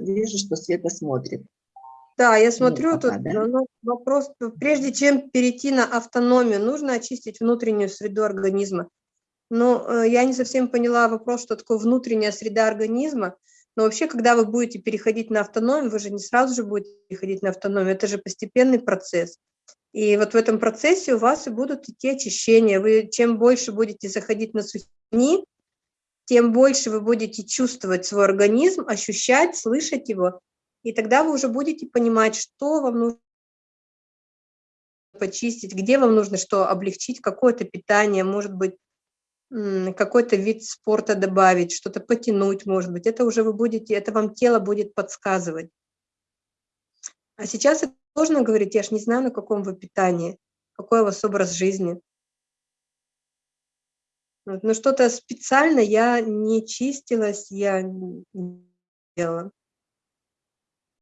Вижу, что Света смотрит. Да, я смотрю, пока, тут да? ну, вопрос, прежде чем перейти на автономию, нужно очистить внутреннюю среду организма. Но э, я не совсем поняла вопрос, что такое внутренняя среда организма. Но вообще, когда вы будете переходить на автономию, вы же не сразу же будете переходить на автономию, это же постепенный процесс. И вот в этом процессе у вас и будут идти очищения. Вы чем больше будете заходить на сухини, тем больше вы будете чувствовать свой организм, ощущать, слышать его. И тогда вы уже будете понимать, что вам нужно почистить, где вам нужно что облегчить, какое-то питание, может быть, какой-то вид спорта добавить, что-то потянуть, может быть. Это уже вы будете, это вам тело будет подсказывать. А сейчас это сложно говорить, я ж не знаю, на каком вы питании, какой у вас образ жизни. Но что-то специально я не чистилась, я не делала.